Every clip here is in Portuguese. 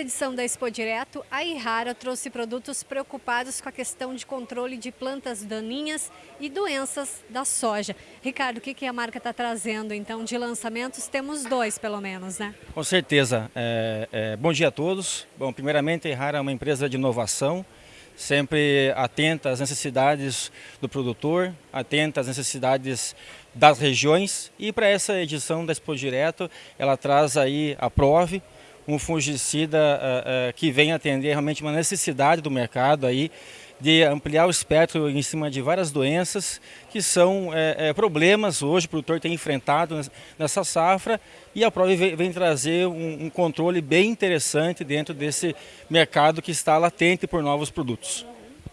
edição da Expo Direto, a Irrara trouxe produtos preocupados com a questão de controle de plantas daninhas e doenças da soja. Ricardo, o que, a marca está trazendo então de lançamentos? Temos dois pelo menos, né? Com certeza. É, é, bom dia a todos. Bom, primeiramente a Irrara é uma empresa de inovação, sempre atenta às necessidades do produtor, atenta às necessidades das regiões e para essa edição da Expo Direto ela traz aí a Prove, um fungicida uh, uh, que vem atender realmente uma necessidade do mercado aí de ampliar o espectro em cima de várias doenças que são é, problemas hoje o produtor tem enfrentado nessa safra e a Prove vem, vem trazer um, um controle bem interessante dentro desse mercado que está latente por novos produtos.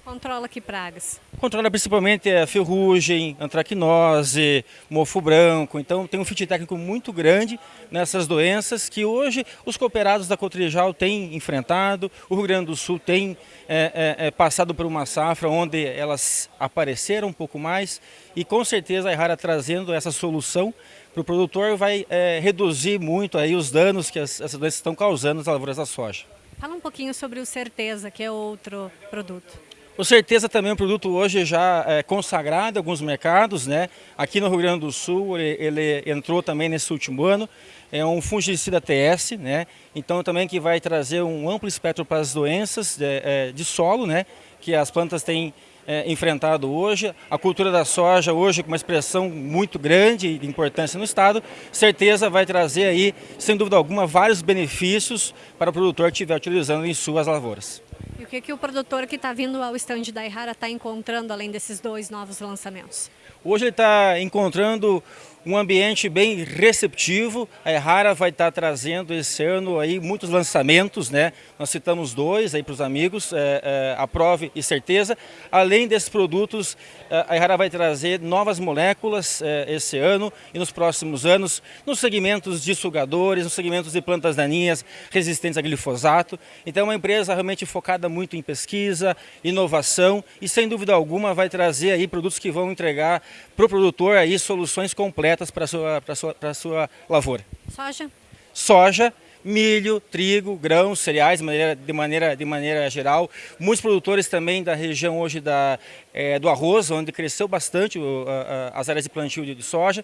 Controla que pragas? Controla principalmente a ferrugem, antracnose, mofo branco. Então tem um fit técnico muito grande nessas doenças que hoje os cooperados da Cotrijal têm enfrentado. O Rio Grande do Sul tem é, é, é, passado por uma safra onde elas apareceram um pouco mais e com certeza a Errara trazendo essa solução para o produtor vai é, reduzir muito aí os danos que as, essas doenças estão causando nas lavouras da soja. Fala um pouquinho sobre o Certeza, que é outro produto. Com certeza também um produto hoje já é, consagrado em alguns mercados, né? Aqui no Rio Grande do Sul ele, ele, entrou também nesse último ano, é um fungicida TS, né? Então também que vai trazer um amplo espectro para as doenças de, é, de solo, né? Que as plantas têm é, enfrentado hoje. A cultura da soja hoje com uma expressão muito grande de importância no estado, certeza vai trazer aí, sem dúvida alguma, vários benefícios para o produtor que estiver utilizando em suas lavouras. E o que, que o produtor que está vindo ao estande da Ihara está encontrando além desses dois novos lançamentos? Hoje ele está encontrando um ambiente bem receptivo. A Errara vai estar trazendo esse ano aí muitos lançamentos, né? Nós citamos dois aí para os amigos, é, é, a Prove e Certeza. Além desses produtos, é, a Errara vai trazer novas moléculas é, esse ano e nos próximos anos, nos segmentos de sugadores, nos segmentos de plantas daninhas resistentes a glifosato. Então é uma empresa realmente focada muito em pesquisa, inovação e sem dúvida alguma vai trazer aí produtos que vão entregar para o produtor aí soluções completas para a sua, sua, sua lavoura. Soja? Soja, milho, trigo, grãos, cereais de maneira, de maneira, de maneira geral. Muitos produtores também da região hoje da, é, do arroz, onde cresceu bastante o, a, as áreas de plantio de, de soja,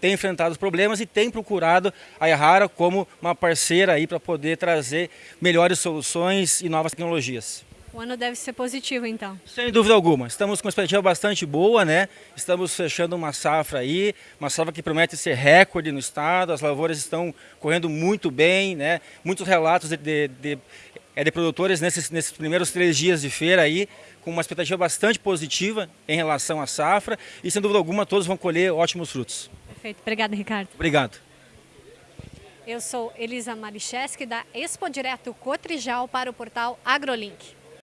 tem enfrentado os problemas e tem procurado a Errara como uma parceira aí para poder trazer melhores soluções e novas tecnologias. O ano deve ser positivo, então. Sem dúvida alguma. Estamos com uma expectativa bastante boa, né? Estamos fechando uma safra aí, uma safra que promete ser recorde no estado. As lavouras estão correndo muito bem, né? Muitos relatos de, de, de, é, de produtores nesses, nesses primeiros três dias de feira aí, com uma expectativa bastante positiva em relação à safra. E, sem dúvida alguma, todos vão colher ótimos frutos. Perfeito. Obrigado, Ricardo. Obrigado. Eu sou Elisa Maricheski, da Expo Direto Cotrijal para o portal AgroLink.